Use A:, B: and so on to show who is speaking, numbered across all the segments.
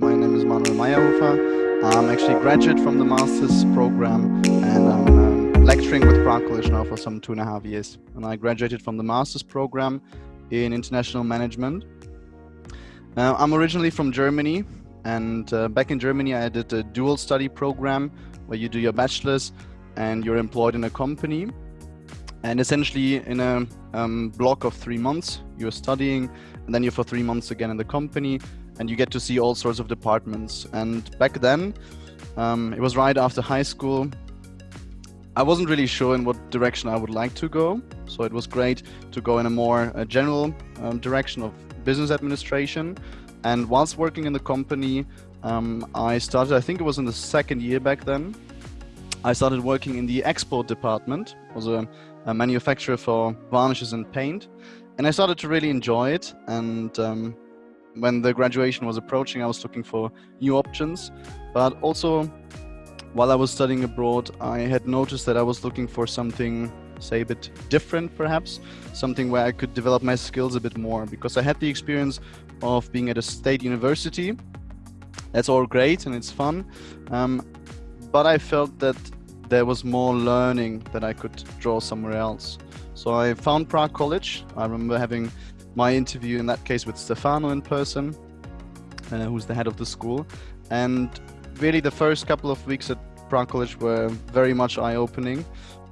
A: My name is Manuel Meyerhofer. I'm actually a graduate from the master's program and I'm um, lecturing with Prague College now for some two and a half years. And I graduated from the master's program in international management. Uh, I'm originally from Germany and uh, back in Germany I did a dual study program where you do your bachelor's and you're employed in a company and essentially in a um, block of three months you're studying and then you're for three months again in the company and you get to see all sorts of departments and back then um, it was right after high school I wasn't really sure in what direction I would like to go so it was great to go in a more uh, general um, direction of business administration and whilst working in the company um, I started I think it was in the second year back then I started working in the export department was a a manufacturer for varnishes and paint. And I started to really enjoy it. And um, when the graduation was approaching, I was looking for new options. But also, while I was studying abroad, I had noticed that I was looking for something, say, a bit different perhaps, something where I could develop my skills a bit more because I had the experience of being at a state university. That's all great and it's fun. Um, but I felt that there was more learning that I could draw somewhere else. So I found Prague College. I remember having my interview in that case with Stefano in person, uh, who's the head of the school. And really the first couple of weeks at Prague College were very much eye-opening.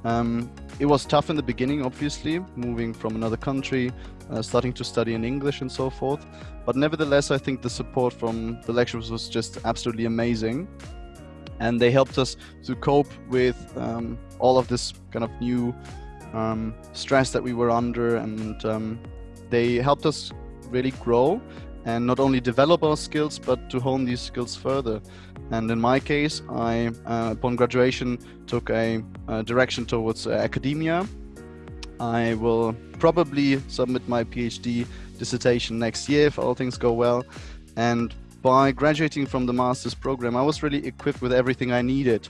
A: Um, it was tough in the beginning, obviously, moving from another country, uh, starting to study in English and so forth. But nevertheless, I think the support from the lecturers was just absolutely amazing and they helped us to cope with um, all of this kind of new um, stress that we were under and um, they helped us really grow and not only develop our skills but to hone these skills further. And in my case I uh, upon graduation took a, a direction towards uh, academia. I will probably submit my PhD dissertation next year if all things go well. And by graduating from the master's program, I was really equipped with everything I needed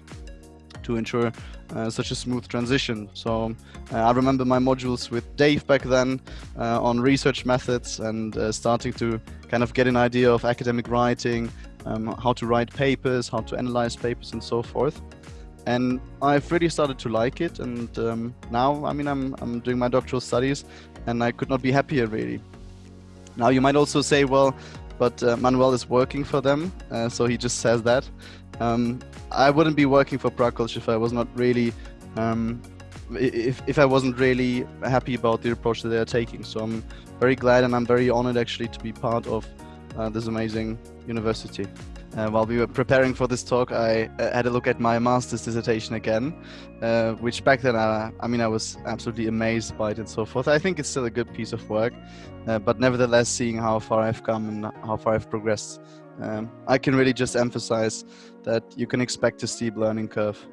A: to ensure uh, such a smooth transition. So uh, I remember my modules with Dave back then uh, on research methods and uh, starting to kind of get an idea of academic writing, um, how to write papers, how to analyze papers and so forth. And I've really started to like it. And um, now, I mean, I'm, I'm doing my doctoral studies and I could not be happier really. Now you might also say, well, but uh, Manuel is working for them, uh, so he just says that. Um, I wouldn't be working for Prague College if I was not really, um, if, if I wasn't really happy about the approach that they are taking. So I'm very glad and I'm very honored actually to be part of uh, this amazing university. Uh, while we were preparing for this talk, I uh, had a look at my master's dissertation again, uh, which back then, uh, I mean, I was absolutely amazed by it and so forth. I think it's still a good piece of work, uh, but nevertheless, seeing how far I've come and how far I've progressed, um, I can really just emphasize that you can expect a steep learning curve.